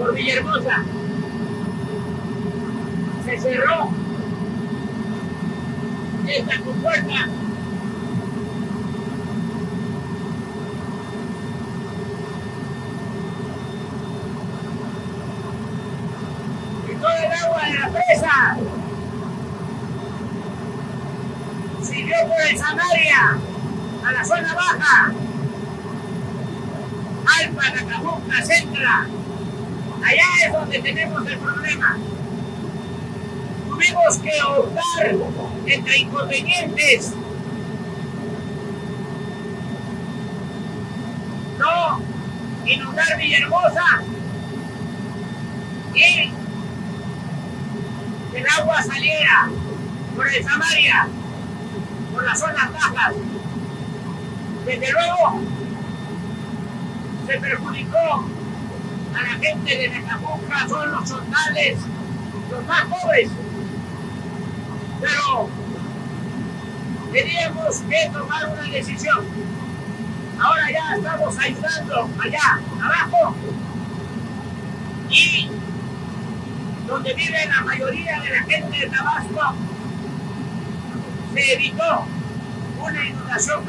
por Villahermosa. Se cerró esta compuerta. Y todo el agua de la presa siguió por el Samaria a la zona baja. Alfa, Nacajuca, Centra. Allá es donde tenemos el problema. Tuvimos que optar entre inconvenientes. No inundar Villahermosa y que el agua saliera por el Samaria, por las zonas bajas. Desde luego, se perjudicó a la gente de Necajuca, son los soldales, los más pobres. Pero teníamos que tomar una decisión. Ahora ya estamos ayudando allá abajo y donde vive la mayoría de la gente de Tabasco se evitó una inundación